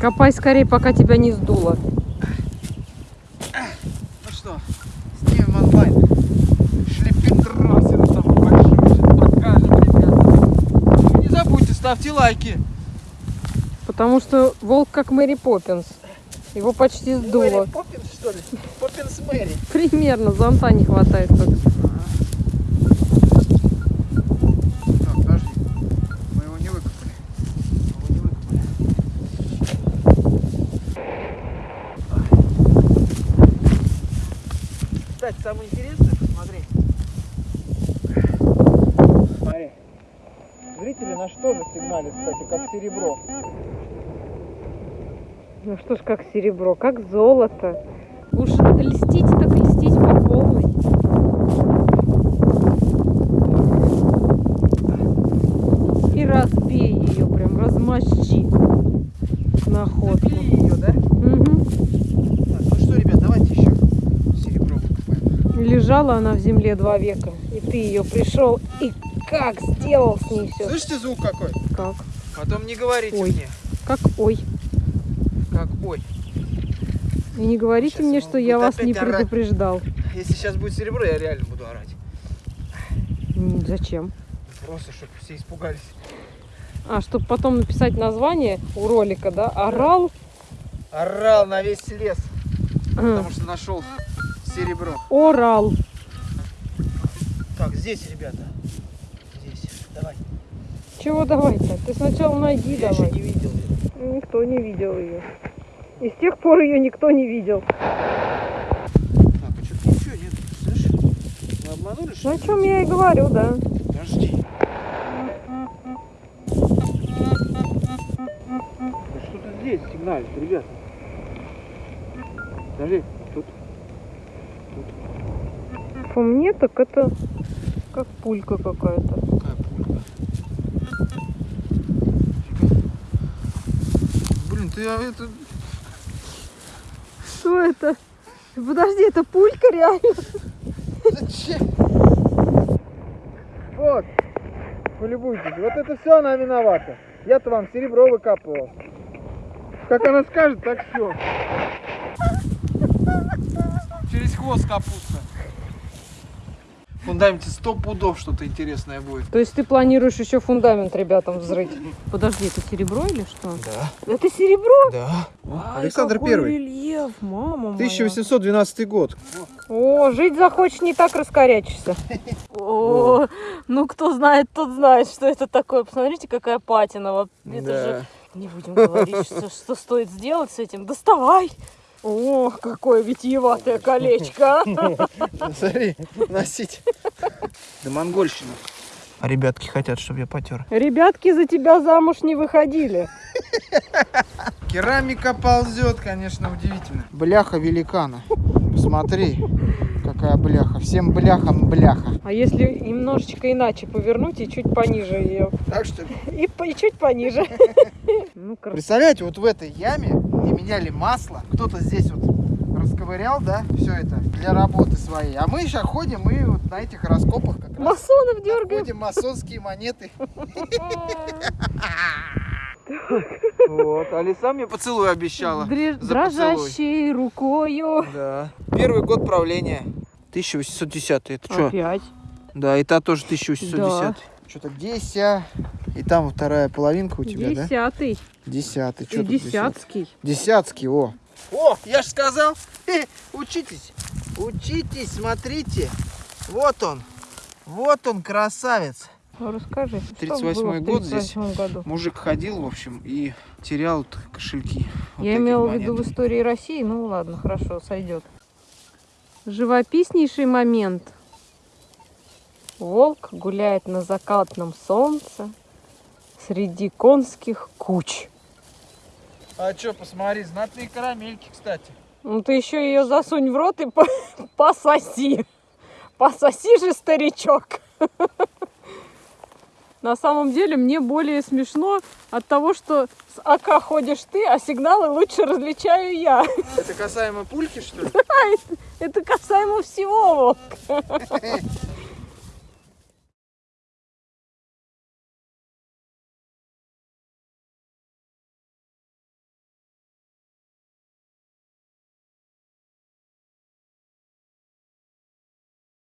Копай скорее, пока тебя не сдуло. Ну что, снимем онлайн. Шлепендросин там большой. Покажем, ребята. Ну, Не забудьте, ставьте лайки. Потому что волк как Мэри Поппинс. Его почти сдуло. Мэри Поппинс, что ли? Поппинс Мэри. Примерно, зонта не хватает только. Кстати, самое интересное, посмотри. Смотри. Зрители на что же сигналят, кстати, как серебро. Ну что ж, как серебро, как золото. Уж льстить так льстить по полной. И разбей ее, прям размощи находку. Цепли ее, да? Мгм. Так, ну что, ребят, давайте еще серебро выкопаем. Лежала она в земле два века, и ты ее пришел и как сделал с ней все. Слышите звук какой? Как? Потом не говорите Ой. мне, Как ой. как ой. И не говорите Щас мне, что я вас не орать. предупреждал. Если сейчас будет серебро, я реально буду орать. Зачем? Просто, чтобы все испугались. А, чтобы потом написать название у ролика, да? Орал. Орал на весь лес, а, потому что нашел серебро. Орал. Так, здесь, ребята. Здесь. Давай. Чего давай-то? Ты сначала найди Я давай. не видел. её. Никто не видел ее. И с тех пор ее никто не видел. Так, а что-то ничего нет. Слышишь? Мы обманули, Ну что о ли? чем я и говорю, да. Подожди. Что-то здесь сигналит, ребята. Подожди, По мне так это как пулька какая-то. какая пулька. Блин, ты а, это... Что это? Подожди, это пулька реально? Зачем? Вот, полюбуйтесь. Вот это все она виновата. Я-то вам серебро выкапывал. Как она скажет, так все. Через хвост капуста. В фундаменте сто пудов что-то интересное будет. То есть ты планируешь еще фундамент ребятам взрыть? Подожди, это серебро или что? Да. Это серебро? Да. Ай, Александр Первый. рельеф, мама моя. 1812 год. О, жить захочешь, не так раскорячишься. О, ну кто знает, тот знает, что это такое. Посмотрите, какая патина. Вот Это же не будем говорить, что, что стоит сделать с этим. Доставай. О, какое витиеватое колечко. а. Смотри, носить. Да монгольщина. А ребятки хотят, чтобы я потер. Ребятки за тебя замуж не выходили. Керамика ползет, конечно, удивительно. Бляха великана. Посмотри, какая бляха. Всем бляхам бляха. А если немножечко иначе повернуть и чуть пониже ее? Так что, И, по- и чуть пониже. Ну, представляете, вот в этой яме, где меняли масло, кто-то здесь вот расковырял, да, все это для работы своей. А мы сейчас ходим и вот на этих раскопах как раз Масонов дергаем. находим масонские монеты. Вот, а лиса мне поцелуй обещала. Дрожащей рукою. Да. Первый год правления. 1810. Это что? Опять. Да, и та тоже 1810. Что-то деся. И там вторая половинка у тебя, да? Десятый. Десятый. Что десятский. Десятский, о. О, я же сказал. Учитесь. Учитесь, смотрите. Вот он. Вот он, красавец. Ну, расскажи. что 38-й было в год здесь. 38-м году? Мужик ходил, в общем, и терял кошельки. Вот Я имела в виду в истории России. Ну ладно, хорошо, сойдет. Живописнейший момент. Волк гуляет на закатном солнце среди конских куч. А что, посмотри, знатные карамельки, кстати. Ну ты еще ее засунь в рот и по- пососи. Пососи же, старичок. На самом деле мне более смешно от того, что с АК ходишь ты, а сигналы лучше различаю я. Это касаемо пульки, что ли? Это касаемо всего, Волк.